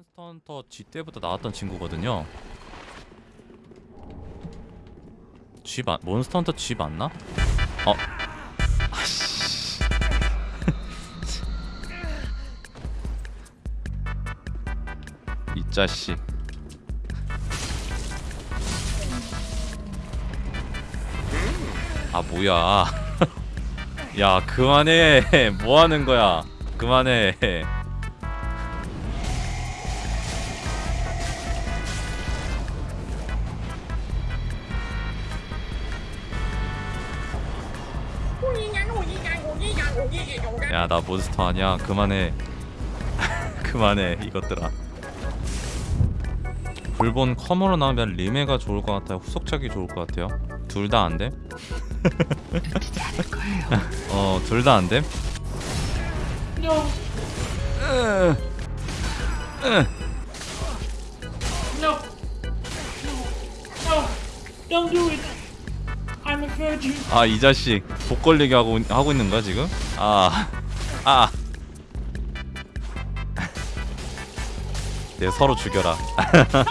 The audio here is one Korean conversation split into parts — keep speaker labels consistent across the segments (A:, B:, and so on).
A: 몬스터 헌터 G 때부터 나왔던 친구거든요. G 맞 몬스터 헌터 G 맞나? 어. 아씨. 이 자식. 아 뭐야? 야 그만해. 뭐 하는 거야? 그만해. 야 나 몬스터 아니야 그만해 그만해 이것들아 불본 컴으로 나오면 리메가 좋을 것 같아요 후속작이 좋을 것 같아요 둘 다 안돼? 어둘 다 안돼?
B: No, no, no, don't do it.
A: 아 이 자식 복 걸리게 하고 하고 있는 거야 지금? 아 아. 네 서로 죽여라.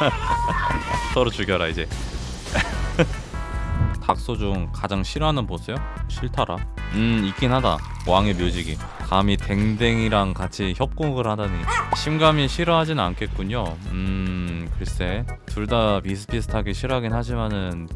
A: 서로 죽여라 이제. 닥소 중 가장 싫어하는 보스요? 싫더라. 음 있긴 하다. 왕의 묘지기. 감히 댕댕이랑 같이 협곡을 하다니. 심감이 싫어하진 않겠군요. 음 글쎄 둘 다 비슷비슷하게 싫어하긴 하지만은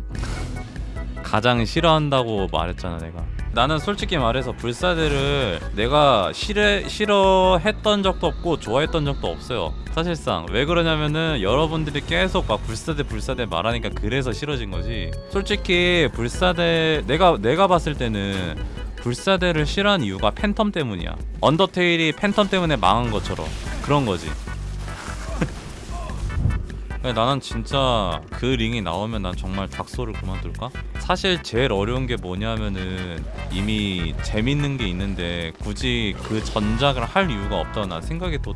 A: 가장 싫어한다고 말했잖아 내가. 나는 솔직히 말해서 불사대를 내가 싫어, 싫어했던 적도 없고 좋아했던 적도 없어요. 사실상. 왜 그러냐면은 여러분들이 계속 막 불사대 불사대 말하니까 그래서 싫어진 거지. 솔직히 불사대 내가 내가 봤을 때는 불사대를 싫어한 이유가 팬텀 때문이야. 언더테일이 팬텀 때문에 망한 것처럼 그런 거지 나는 진짜 그 링이 나오면 난 정말 닥소를 그만둘까? 사실 제일 어려운 게 뭐냐면은 이미 재밌는 게 있는데 굳이 그 전작을 할 이유가 없다고 난 생각이 또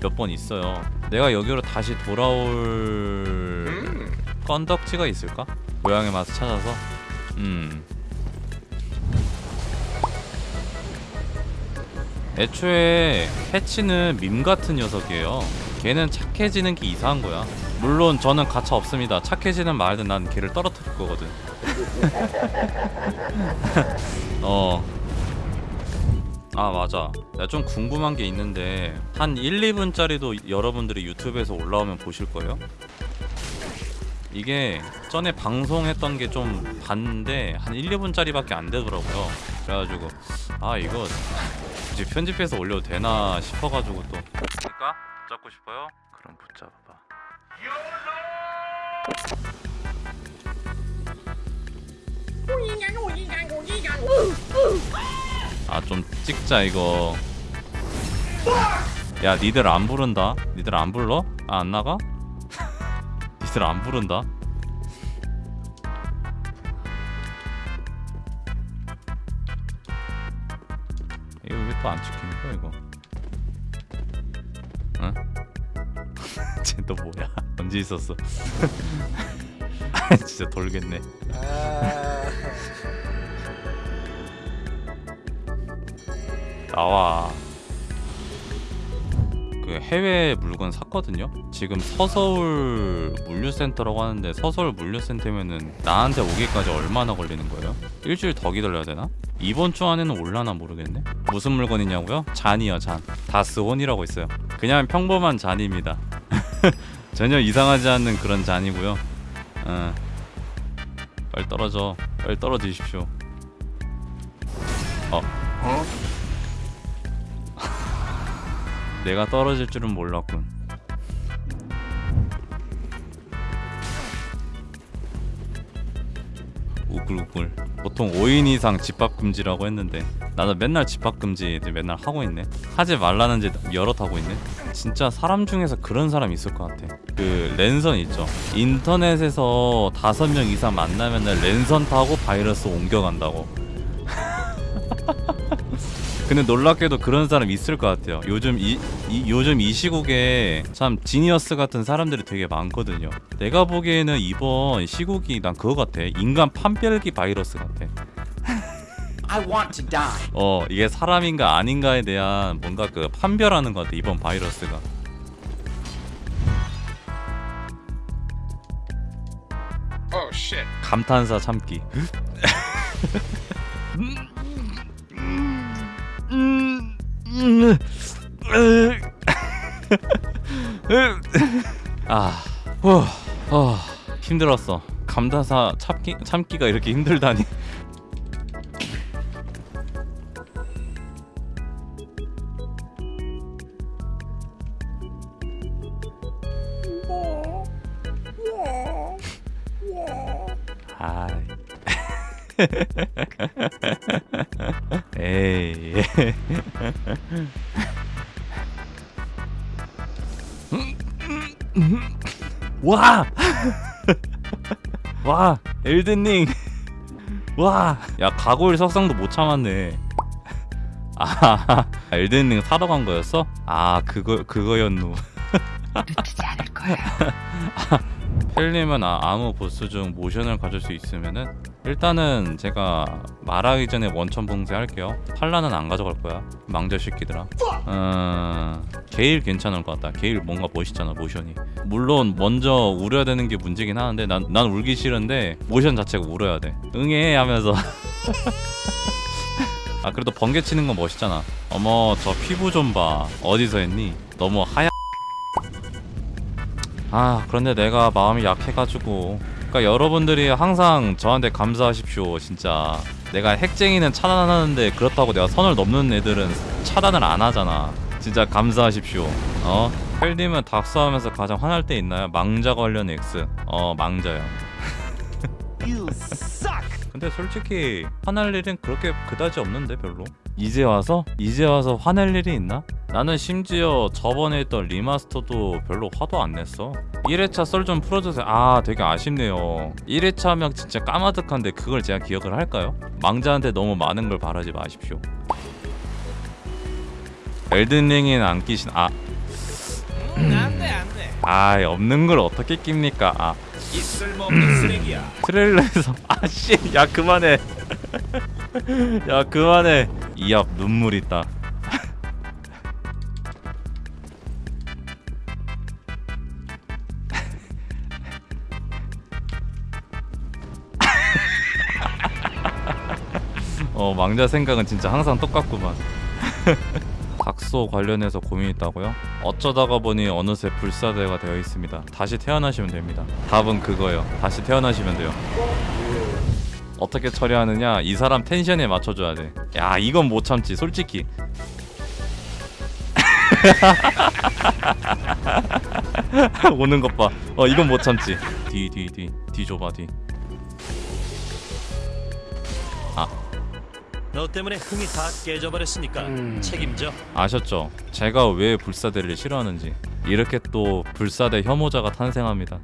A: 몇 번 있어요. 내가 여기로 다시 돌아올 건덕지가 있을까? 고향의 맛을 찾아서 음 애초에 해치는 밈 같은 녀석이에요. 걔는 착해지는 게 이상한 거야. 물론 저는 가차 없습니다. 착해지는 말든 난 걔를 떨어뜨릴 거거든. 어. 아 맞아. 나 좀 궁금한 게 있는데 한 1, 2분짜리도 여러분들이 유튜브에서 올라오면 보실 거예요? 이게 전에 방송했던 게 좀 봤는데 한 1, 2분짜리밖에 안 되더라고요. 그래가지고 아 이거 이제 편집해서 올려도 되나 싶어가지고 또. 그러니까 붙잡고 싶어요? 그럼 붙잡아봐. 아 좀 찍자 이거 야 니들 안 부른다 니들 안 불러? 아 안 나가? 니들 안 부른다 이거 왜 또 안 찍히는 거야 이거 응? 쟤 또 뭐야 언제 있었어. 아 진짜 돌겠네. 나와. 그 해외 물건 샀거든요? 지금 서서울 물류센터라고 하는데 서서울 물류센터면은 나한테 오기까지 얼마나 걸리는 거예요? 일주일 더 기다려야 되나? 이번 주 안에는 올라나 모르겠네. 무슨 물건이냐고요? 잔이요 잔. 다스온이라고 있어요. 그냥 평범한 잔입니다 전혀 이상하지 않는 그런 잔이고요 어. 빨리 떨어져 빨리 떨어지십시오 어 내가 떨어질 줄은 몰랐군. 우글우글. 보통 5인 이상 집합 금지라고 했는데 나는 맨날 집합 금지 맨날 하고 있네. 하지 말라는 지 여럿 하고 있네. 진짜 사람 중에서 그런 사람 있을 것 같아. 그 랜선 있죠. 인터넷에서 다섯 명 이상 만나면 랜선 타고 바이러스 옮겨간다고. 근데 놀랍게도 그런 사람 있을 것 같아요. 요즘 이, 이 요즘 이 시국에 참 지니어스 같은 사람들이 되게 많거든요. 내가 보기에는 이번 시국이 난 그거 같아. 인간 판별기 바이러스 같아. 어 이게 사람인가 아닌가에 대한 뭔가 그 판별하는 것 같아 이번 바이러스가. 감탄사 참기. 아, 후, 어, 힘들었어. 감탄사 참기 참기가 이렇게 힘들다니. 아 이. 에이. 와! 와! 엘든링! 와! 야, 가고일 석상도 못 참았네. 아, 엘든링 사러 간 거였어? 아, 그거, 그거였노.
C: 놓치지 않을 거예 요.
A: 펠님은 아, 아무 보스 중 모션을 가질 수 있으면은 일단은 제가 말하기 전에 원천 봉쇄 할게요. 팔라는 안 가져갈 거야. 망자 새끼들아. 어... 게일 괜찮을 것 같다. 게일 뭔가 멋있잖아 모션이. 물론 먼저 울어야 되는 게 문제긴 하는데 난, 난 울기 싫은데 모션 자체가 울어야 돼. 응애 하면서. 아 그래도 번개 치는 건 멋있잖아. 어머 저 피부 좀 봐. 어디서 했니? 너무 하얗. 아 그런데 내가 마음이 약해가지고. 그러니까 여러분들이 항상 저한테 감사하십시오 진짜. 내가 핵쟁이는 차단하는데 그렇다고 내가 선을 넘는 애들은 차단을 안 하잖아. 진짜 감사하십시오. 어? 펠님은 닥스하면서 가장 화날 때 있나요? 망자 관련 X. 어 망자요. 근데 솔직히 화날 일은 그렇게 그다지 없는데 별로 이제 와서? 이제 와서 화낼 일이 있나? 나는 심지어 저번에 했던 리마스터도 별로 화도 안 냈어 1회차 썰 좀 풀어주세요 아 되게 아쉽네요 1회차면 진짜 까마득한데 그걸 제가 기억을 할까요? 망자한테 너무 많은 걸 바라지 마십시오 엘든링은 안 깨신 아
D: 안돼 안돼.
A: 아이 없는 걸 어떻게 깹니까 아
D: 쓰레기야.
A: 트레일러에서 아씨 야 그만해 야 그만해 이 앞 눈물 있다 어 망자 생각은 진짜 항상 똑같구만 닥소 관련해서 고민 있다고요? 어쩌다가 보니 어느새 불사대가 되어 있습니다. 다시 태어나시면 됩니다. 답은 그거예요. 다시 태어나시면 돼요. 어떻게 처리하느냐? 이 사람 텐션에 맞춰줘야 돼. 야 이건 못 참지. 솔직히. 오는 것 봐. 어 이건 못 참지. 뒤 뒤 뒤 뒤 줘봐 뒤.
E: 너 때문에 흥이 다 깨져버렸으니까 책임져.
A: 아셨죠? 제가 왜 불사대를 싫어하는지. 이렇게 또 불사대 혐오자가 탄생합니다.